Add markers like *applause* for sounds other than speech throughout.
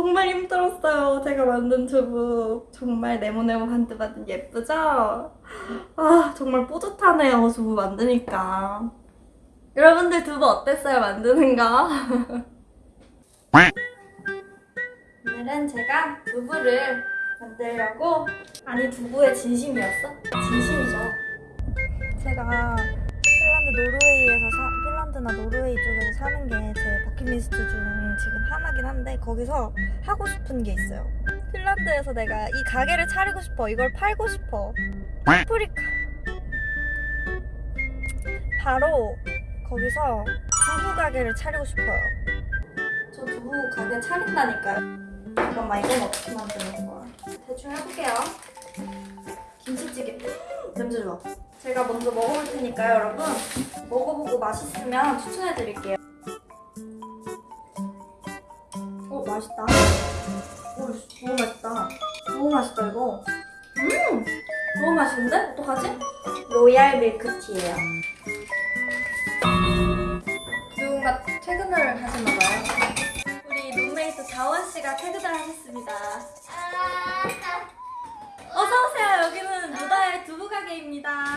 정말 힘들었어요. 제가 만든 두부. 정말 네모네모 반듯반듯 예쁘죠? 아, 정말 뿌듯하네요. 두부 만드니까. 여러분들 두부 어땠어요? 만드는 거? *laughs* 오늘은 제가 두부를 만들려고 아니 두부의 진심이었어? 진심이죠. 제가 핀란드 노르웨이에서 사, 핀란드나 노르웨이 쪽에서 사는 게 제 버킷리스트 중 지금 하나긴 한데 거기서 하고 싶은 게 있어요. 핀란드에서 내가 이 가게를 차리고 싶어. 이걸 팔고 싶어. 파프리카. 바로 거기서 두부 가게를 차리고 싶어요. 저 두부 가게 차린다니까요. 잠깐만 이건 어떻게 만드는 거야? 대충 해볼게요. 김치찌개. 음, 냄새 좋아. 제가 먼저 먹어볼 테니까요, 여러분. 먹어보고 맛있으면 추천해드릴게요. 어, 맛있다. 오, 너무 맛있다. 너무 맛있다, 이거. 음! 너무 맛있는데? 어떡하지? 로얄 밀크티예요. 누군가 퇴근을 하셨나 봐요. 우리 룸메이트 자원 씨가 퇴근을 하셨습니다. 어서 오세요. 여기는 가게입니다.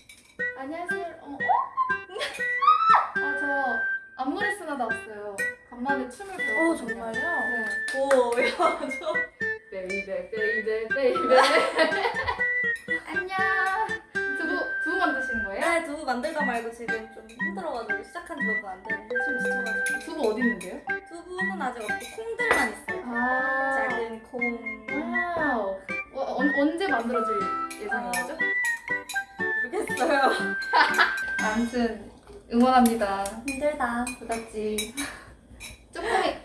안녕하세요. 어? *laughs* 아, 저 앞머리 쓰나 나왔어요. 간만에 춤을 배웠거든요. 어, 정말요? 네. 오, 야, 저. baby, baby, baby. *laughs* 안녕. 두부, 두부 만드시는 거예요? 네, 두부 만들다 말고 지금 좀 힘들어가지고 시작한 지 몇분 안 되는데 좀 지쳐가지고. 두부 어디 있는데요? 두부는 아직 없고 콩들만 있어요. 아. 작은 콩. Wow. 어, 언, 언제 만들어질 예정이죠? 모 르겠어요. *laughs* 아무튼 응원합니다. 힘들다. 부탁지. 조금이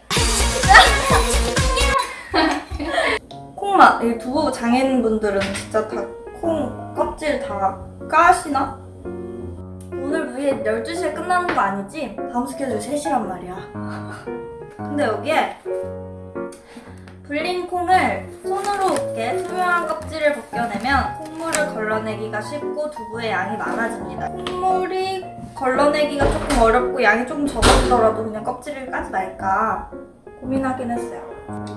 콩맛. 이 두부 장인분들은 진짜 다 콩 껍질 다 까시나? 오늘 V에 12시에 끝나는 거 아니지? 다음 스케줄 3시란 말이야. *laughs* 근데 여기에 불린 콩을 손으로 이렇게 투명한 껍질을 벗겨내면 콩물을 걸러내기가 쉽고 두부의 양이 많아집니다. 콩물이 걸러내기가 조금 어렵고 양이 조금 적어지더라도 그냥 껍질을 까지 말까 고민하긴 했어요.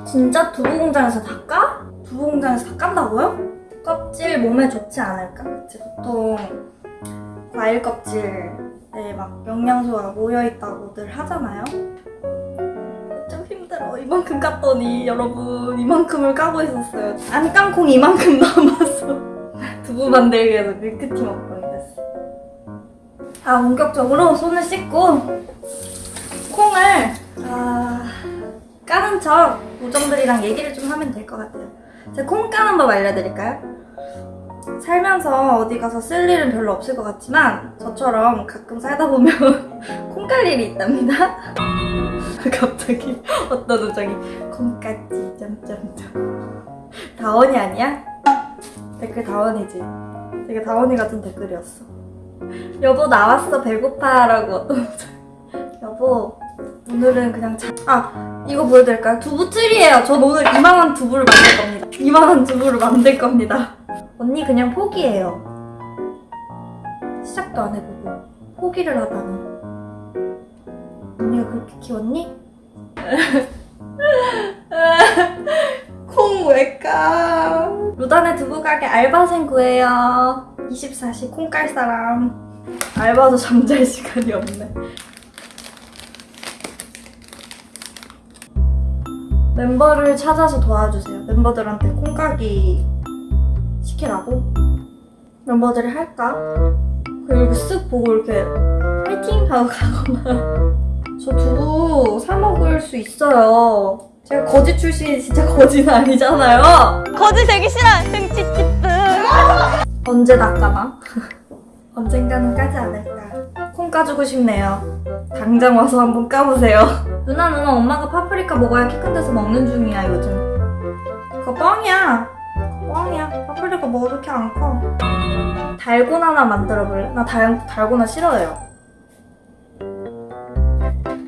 진짜 두부 공장에서 다 까? 두부 공장에서 다 깐다고요? 껍질 몸에 좋지 않을까? 그치? 보통 과일 껍질에 막 영양소가 모여있다고 들 하잖아요? 좀 힘들어. 이만큼 깠더니 여러분 이만큼을 까고 있었어요. 안깐콩 이만큼 남았어. *laughs* 두부 만들기 위해서 밀크티 먹방이 됐어. 아 본격적으로 손을 씻고 콩을 아, 까는 척 우정들이랑 얘기를 좀 하면 될 것 같아요. 제가 콩 까는 법 알려드릴까요? 살면서 어디 가서 쓸 일은 별로 없을 것 같지만 저처럼 가끔 살다 보면 *laughs* 콩깔 일이 있답니다. *laughs* 갑자기 어떤 우정이 콩까지 점점점 다원이 아니야? 댓글 다원이지. 되게 다원이 같은 댓글이었어. 여보 나왔어 배고파 라고 어떤 *laughs* 우정. 여보 오늘은 그냥 자... 아 이거 보여드릴까요? 두부 틀이에요. 전 오늘 이만한 두부를 만들 겁니다. 이만한 두부를 만들 겁니다. 언니 그냥 포기해요. 시작도 안 해보고 포기를 하다니. 언니가 그렇게 키웠니? 콩 왜까? 루단의 두부 가게 알바생 구해요. 24시 콩 깔 사람. 알바도 잠잘 시간이 없네. 멤버를 찾아서 도와주세요. 멤버들한테 콩가기 시키라고? 멤버들이 할까? 그리고 쓱 보고 이렇게 파이팅! 하고 가거나 저 두부 사 먹을 수 있어요. 제가 거지 출신이 진짜 거지는 아니잖아요. 거지 되기 싫어. 흥치치뜨. 언제 낚아나? *laughs* 언젠가는 까지 않을까. 콩 까주고 싶네요. 당장 와서 한번 까보세요. *laughs* 누나 누나 엄마가 파프리카 먹어야 키 큰 데서 먹는 중이야 요즘. 그거 뻥이야. 뻥이야. 파프리카 먹어도 키안 커. 달고나나 만들어 볼래? 나 달, 달고나 싫어해요.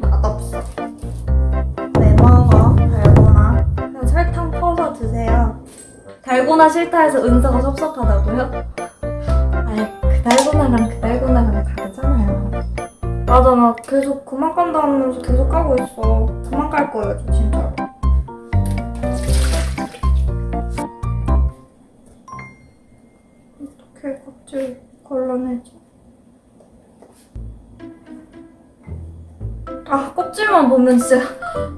맛없어. 왜 먹어? 달고나. 그냥 설탕 퍼서 드세요. 달고나 싫다 해서 은서가 섭섭하다고요? 아이 그 달고나랑 그 달고나랑 다르잖아요. 맞아 나 계속 그만 하면서 계속 까고 있어. 그만 깔 거예요 저 진짜 이렇게 껍질 걸러내지. 아 껍질만 보면 진짜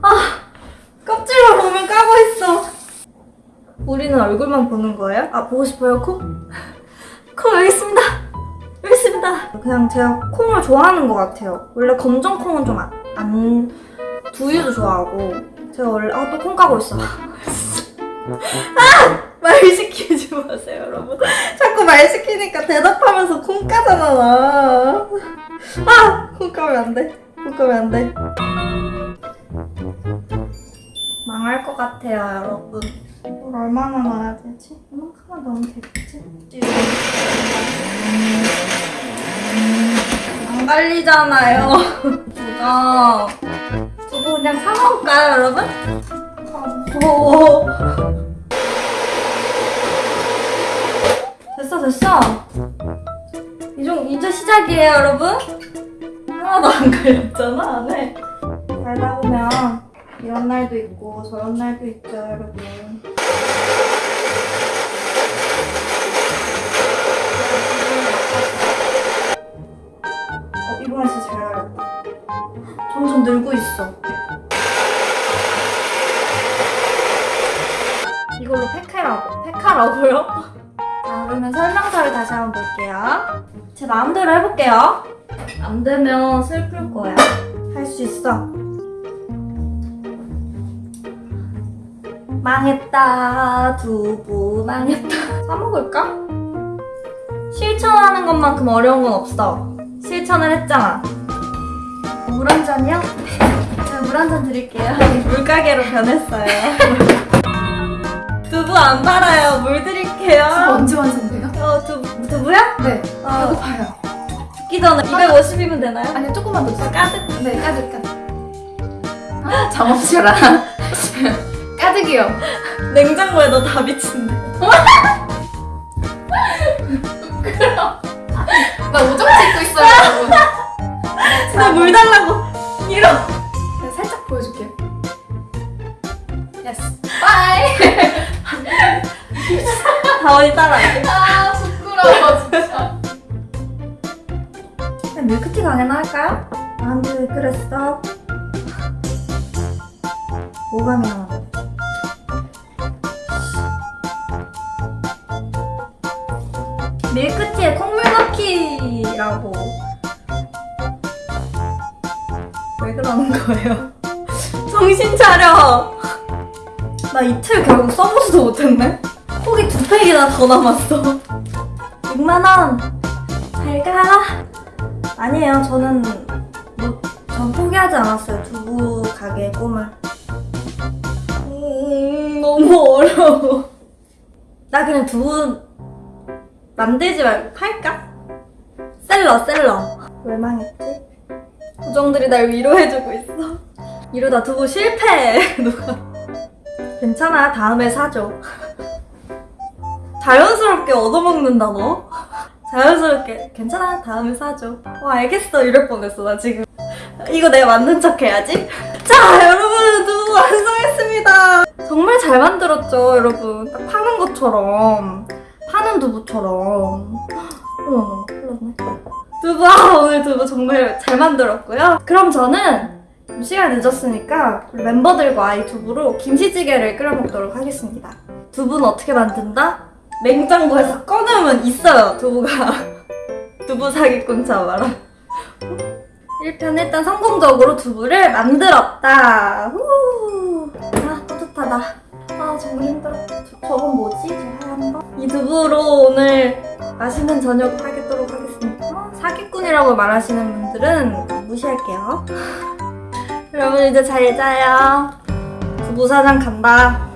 아 껍질만 보면 까고 있어 우리는 얼굴만 보는 거예요? 아 보고 싶어요 코? 코 여기 있습니다 여기 있습니다 그냥 제가 콩을 좋아하는 것 같아요 원래 검정 콩은 좀 안 두유도 좋아하고 제가 원래 아 또 콩 까고 있어 *laughs* 어, 어? 아! 말 시키지 마세요, 여러분. 자꾸 말 시키니까 대답하면서 콩 까잖아, 나. 아! 콩 까면 안 돼. 콩 까면 안 돼. 망할 것 같아요, 여러분. 이걸 얼마나 넣어야 되지? 이만큼만 넣으면 되겠지? 안 갈리잖아요. 두가. 두부 그냥 사먹을까요, 여러분? 아, 무서워. 됐어. 이정, 이제 시작이에요, 여러분. 하나도 안 갈렸잖아, 안에. 살다 보면 이런 날도 있고 저런 날도 있죠, 여러분. 그러면 설명서를 다시 한번 볼게요. 제 마음대로 해볼게요. 안 되면 슬플 거야. 할 수 있어. 망했다. 두부 망했다. *laughs* 사먹을까? 실천하는 것만큼 어려운 건 없어. 실천을 했잖아. 물 한 잔이요? *laughs* 제가 물 한 잔 드릴게요. *laughs* 물가게로 변했어요. 두부 안 팔아요. 물 드릴게요. 언제 완성돼요? 어, 두, 두부야? 네. 어, 배고파요. 듣기 전에 250이면 되나요? 아니 조금만 더 주세요. 까득. 네, 가득 가득. 아, 잠없지라. *laughs* 가득이요. 냉장고에 너다 미친데. 나 우정 찍고 있어요, 여러분. 나물 달라고. 이러. 제가 살짝 보여줄게요. Yes. 다원이 따라할게. 아, 부끄러워, 진짜. 그냥 밀크티 강해나 할까요? 나한테 왜 그랬어? 뭐가 미안하다. 밀크티에 콩물 넣기라고. 왜 그러는 거예요? *laughs* 정신 차려! 나 이틀 결국 써보지도 못했네? 콕이 두 팩이나 더 남았어. 6만원! 잘 가! 아니에요. 저는 뭐, 전 포기하지 않았어요. 두부 가게 꿈을. 음, 너무 어려워. 나 그냥 두부 만들지 말고 팔까? 셀러, 셀러. 왜 망했지? 우정들이 날 위로해주고 있어. 이러다 두부 실패. *laughs* 누가. 괜찮아. 다음에 사줘. 자연스럽게 얻어먹는다, 너. 자연스럽게. 괜찮아 다음에 사줘. 어 알겠어. 이럴 뻔했어 나 지금. 이거 내가 만든 척 해야지. 자 여러분 두부 완성했습니다. 정말 잘 만들었죠 여러분. 딱 파는 것처럼. 파는 두부처럼. 어머 났네. 두부 아 오늘 두부 정말 잘 만들었고요. 그럼 저는 좀 시간 늦었으니까 멤버들과 이 두부로 김치찌개를 끓여 먹도록 하겠습니다. 두부는 어떻게 만든다? 냉장고에서 꺼내면 있어요 두부가. *laughs* 두부 사기꾼 잡아라. 1편 일단 성공적으로 두부를 만들었다. 후. 아 뿌듯하다. 아 정말 힘들어. 저, 저건 뭐지? 이 두부로 오늘 맛있는 저녁을 하겠도록 하겠습니다. 어, 사기꾼이라고 말하시는 분들은 무시할게요. *laughs* 여러분 이제 잘 자요. 두부 사장 간다